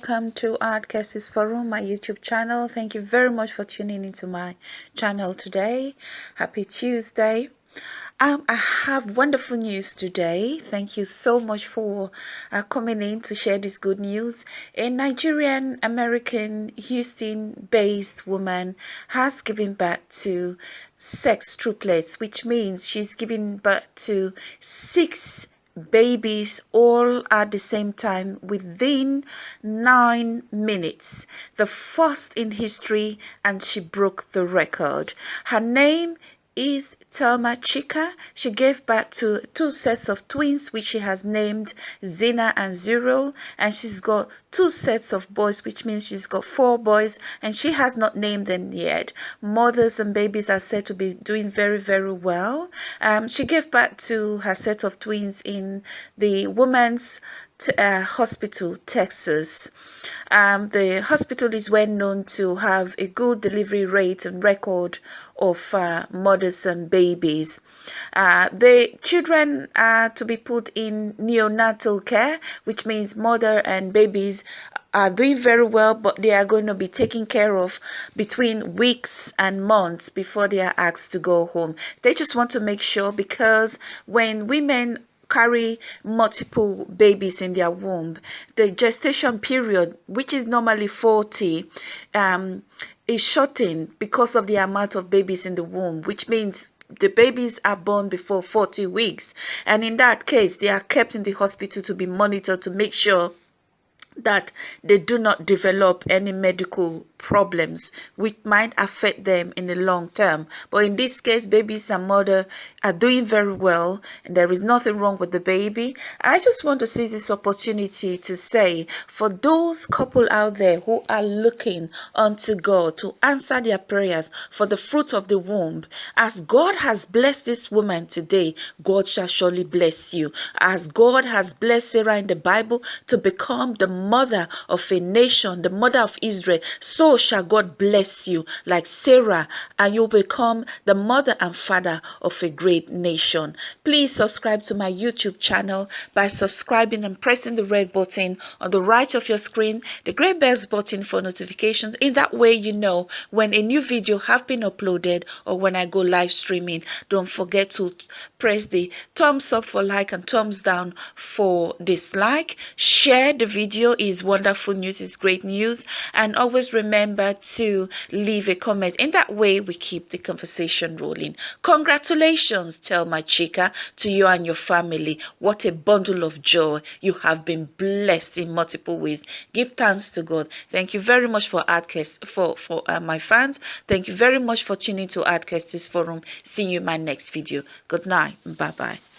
welcome to Art Cases Forum, my YouTube channel. Thank you very much for tuning into my channel today. Happy Tuesday. Um, I have wonderful news today. Thank you so much for uh, coming in to share this good news. A Nigerian American Houston based woman has given birth to sextuplets, which means she's giving birth to six babies all at the same time within nine minutes. The first in history and she broke the record. Her name is Thelma Chika. She gave birth to two sets of twins, which she has named Zina and Zuri. And she's got two sets of boys, which means she's got four boys, and she has not named them yet. Mothers and babies are said to be doing very, very well. Um, she gave birth to her set of twins in the Women's uh, Hospital, Texas. Um, the hospital is well known to have a good delivery rate and record of uh, mothers and babies. Uh, the children are to be put in neonatal care, which means mother and babies are doing very well, but they are going to be taken care of between weeks and months before they are asked to go home. They just want to make sure because when women carry multiple babies in their womb. The gestation period, which is normally 40, um, is shortened because of the amount of babies in the womb, which means the babies are born before 40 weeks. And in that case, they are kept in the hospital to be monitored to make sure that they do not develop any medical problems which might affect them in the long term. But in this case, babies and mother are doing very well and there is nothing wrong with the baby. I just want to seize this opportunity to say for those couple out there who are looking unto God to answer their prayers for the fruit of the womb, as God has blessed this woman today, God shall surely bless you. As God has blessed Sarah in the Bible to become the mother of a nation, the mother of Israel, so shall God bless you like Sarah, and you'll become the mother and father of a great nation. Please subscribe to my YouTube channel by subscribing and pressing the red button on the right of your screen, the gray bells button for notifications. In that way, you know when a new video have been uploaded or when I go live streaming. Don't forget to press the thumbs up for like and thumbs down for dislike. Share the video is wonderful news, is great news. And always remember remember to leave a comment. In that way, we keep the conversation rolling. Congratulations, Thelma Chika, to you and your family. What a bundle of joy. You have been blessed in multiple ways. Give thanks to God. Thank you very much for Adcast, for, for uh, my fans. Thank you very much for tuning to Adcast this forum. See you in my next video. Good night. Bye-bye.